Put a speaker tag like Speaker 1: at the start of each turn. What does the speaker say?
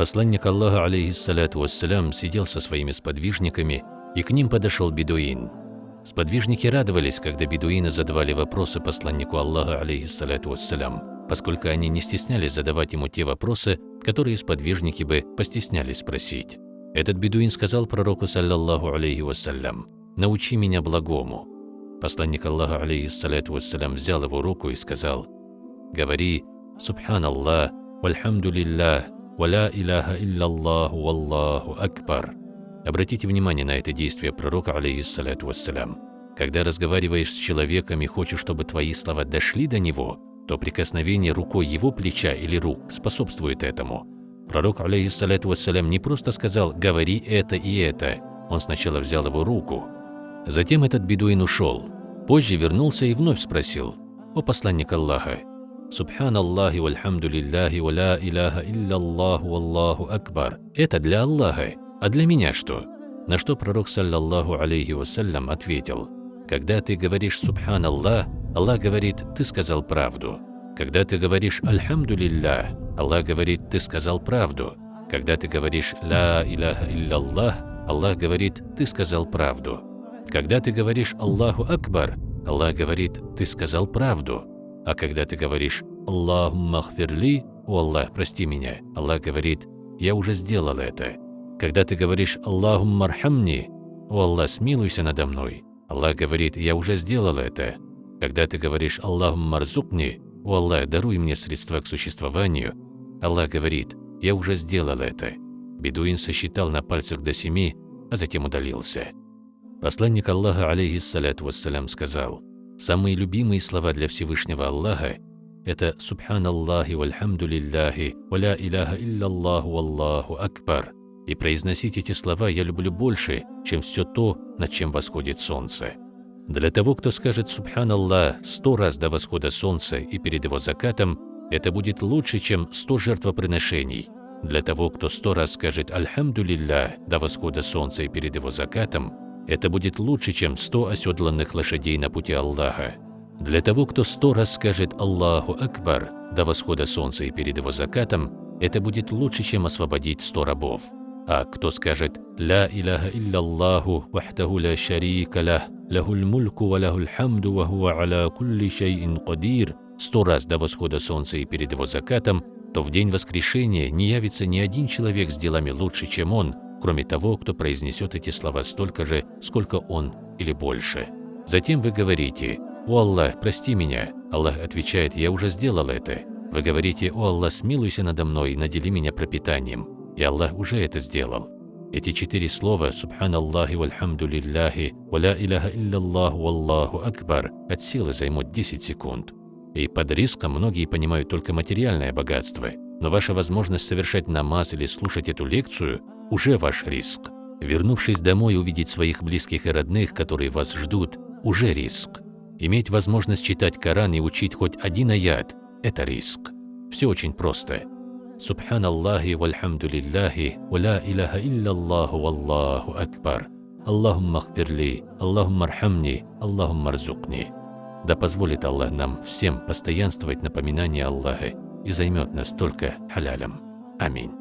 Speaker 1: Посланник Аллаха, алейхиссалату вассалям, сидел со своими сподвижниками, и к ним подошел бедуин. Сподвижники радовались, когда бедуины задавали вопросы посланнику Аллаха, алейхиссалату вассалям, поскольку они не стеснялись задавать ему те вопросы, которые сподвижники бы постеснялись спросить. Этот бедуин сказал пророку, саллаллаху алейхи вассалям, «Научи меня благому». Посланник Аллаха, алейхиссалату вассалям, взял его руку и сказал, «Говори, Субханаллах, вальхамдулиллах, валя иляха илляллаху, валлаху акбар». Обратите внимание на это действие пророка, алейхиссалату вассалям. Когда разговариваешь с человеком и хочешь, чтобы твои слова дошли до него, то прикосновение рукой его плеча или рук способствует этому. Пророк, алейхиссалату вассалям, не просто сказал «говори это и это», он сначала взял его руку. Затем этот бедуин ушел. Позже вернулся и вновь спросил «О посланник Аллаха, Субханаллахи вальхамдулиллахи ва ла иляха илляллаху валлаху акбар. Это для Аллаха. А для меня что? На что пророк, саллаллаху алейхи вассалям, ответил, когда ты говоришь «Субханаллах», Аллах говорит «ты сказал правду». Когда ты говоришь «Альхамдулиллах», Аллах говорит «ты сказал правду». Когда ты говоришь «Ла иляха илляллах», Аллах говорит «ты сказал правду». Когда ты говоришь «Аллаху Акбар», Аллах говорит «ты сказал правду». А когда ты говоришь «Аллахумма хфирли», «О Аллах, прости меня», Аллах говорит «я уже сделал это». Когда ты говоришь «Аллахум мархамни», «О Аллах, смилуйся надо мной», Аллах говорит «Я уже сделал это». Когда ты говоришь «Аллахум марзукни», «О Аллах, даруй мне средства к существованию», Аллах говорит «Я уже сделал это». Бедуин сосчитал на пальцах до семи, а затем удалился. Посланник Аллаха, алейхиссаляту вассалям, сказал, «Самые любимые слова для Всевышнего Аллаха – это «Субханаллахи вальхамдулиллахи, ва ля иляха илляллаху валлаху акбар» и произносить эти слова я люблю больше, чем все то, над чем восходит солнце. Для того, кто скажет «Субханаллах» сто раз до восхода солнца и перед его закатом, это будет лучше, чем сто жертвоприношений. Для того, кто сто раз скажет «Альхамдулилля» до восхода солнца и перед его закатом, это будет лучше, чем сто оседланных лошадей на пути Аллаха. Для того, кто сто раз скажет «Аллаху Акбар» до восхода солнца и перед его закатом, это будет лучше, чем освободить сто рабов. А кто скажет «Ла иляха илляллаху вахтаху ла шарика лах, лахуль мульку ва лахуль хамду ва хуа аля кулли шайин кадир» сто раз до восхода солнца и перед его закатом, то в день воскрешения не явится ни один человек с делами лучше, чем он, кроме того, кто произнесет эти слова столько же, сколько он или больше. Затем вы говорите «О Аллах, прости меня». Аллах отвечает «Я уже сделал это». Вы говорите «О Аллах, смилуйся надо мной и надели меня пропитанием» и Аллах уже это сделал. Эти четыре слова «Субханаллахи вальхамдулиллахи, ва ля иляха илляллаху валлаху акбар» от силы займут 10 секунд. И под риском многие понимают только материальное богатство, но ваша возможность совершать намаз или слушать эту лекцию – уже ваш риск. Вернувшись домой, увидеть своих близких и родных, которые вас ждут, уже риск. Иметь возможность читать Коран и учить хоть один аят – это риск. Все очень просто. Субханаллахи вальхамдулиллахи уля иляха илляллаху валлаху акбар. Аллахумма хфирли, Аллахумма рхамни, Аллахумма рзукни. Да позволит Аллах нам всем постоянствовать напоминание Аллаха и займет нас только халялем. Аминь.